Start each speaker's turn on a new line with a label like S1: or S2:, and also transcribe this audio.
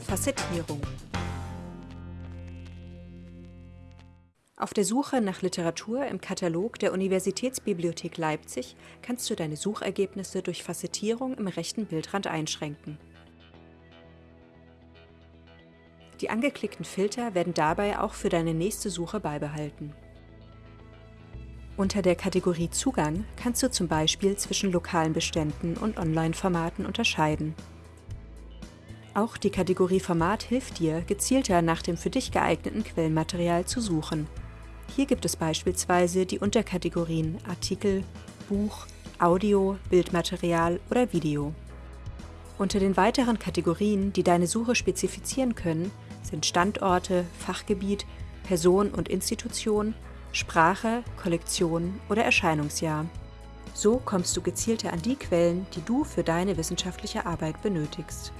S1: Facettierung. Auf der Suche nach Literatur im Katalog der Universitätsbibliothek Leipzig kannst du deine Suchergebnisse durch Facettierung im rechten Bildrand einschränken. Die angeklickten Filter werden dabei auch für deine nächste Suche beibehalten. Unter der Kategorie Zugang kannst du zum Beispiel zwischen lokalen Beständen und Online-Formaten unterscheiden. Auch die Kategorie Format hilft dir, gezielter nach dem für dich geeigneten Quellenmaterial zu suchen. Hier gibt es beispielsweise die Unterkategorien Artikel, Buch, Audio, Bildmaterial oder Video. Unter den weiteren Kategorien, die deine Suche spezifizieren können, sind Standorte, Fachgebiet, Person und Institution, Sprache, Kollektion oder Erscheinungsjahr. So kommst du gezielter an die Quellen, die du für deine wissenschaftliche Arbeit benötigst.